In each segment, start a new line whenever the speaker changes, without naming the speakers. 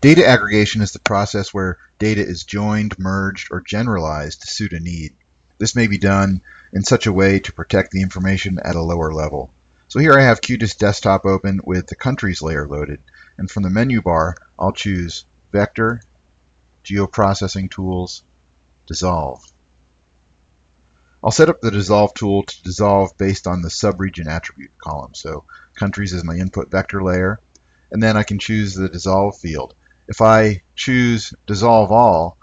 Data aggregation is the process where data is joined, merged, or generalized to suit a need. This may be done in such a way to protect the information at a lower level. So here I have QGIS Desktop open with the countries layer loaded. And from the menu bar, I'll choose Vector, Geoprocessing Tools, Dissolve. I'll set up the dissolve tool to dissolve based on the subregion attribute column. So countries is my input vector layer, and then I can choose the dissolve field. If I choose dissolve all,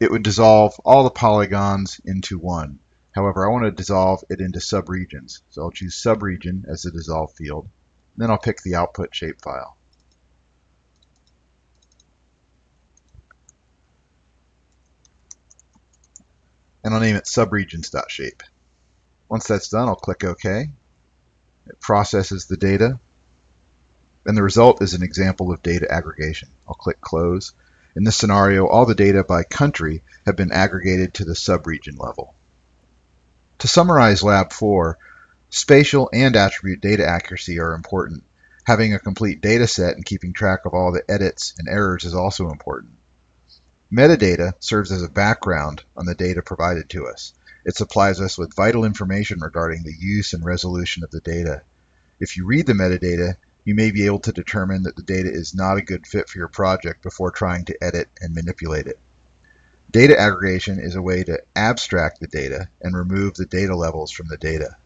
it would dissolve all the polygons into one. However, I want to dissolve it into subregions. So I'll choose subregion as the dissolve field. Then I'll pick the output shapefile. And I'll name it subregions.shape. Once that's done, I'll click OK. It processes the data. And the result is an example of data aggregation. I'll click Close. In this scenario, all the data by country have been aggregated to the subregion level. To summarize Lab 4, spatial and attribute data accuracy are important. Having a complete data set and keeping track of all the edits and errors is also important. Metadata serves as a background on the data provided to us. It supplies us with vital information regarding the use and resolution of the data. If you read the metadata, you may be able to determine that the data is not a good fit for your project before trying to edit and manipulate it. Data aggregation is a way to abstract the data and remove the data levels from the data.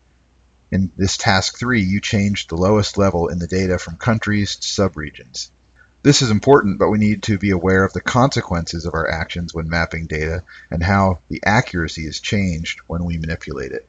In this task 3, you changed the lowest level in the data from countries to subregions. This is important, but we need to be aware of the consequences of our actions when mapping data and how the accuracy is changed when we manipulate it.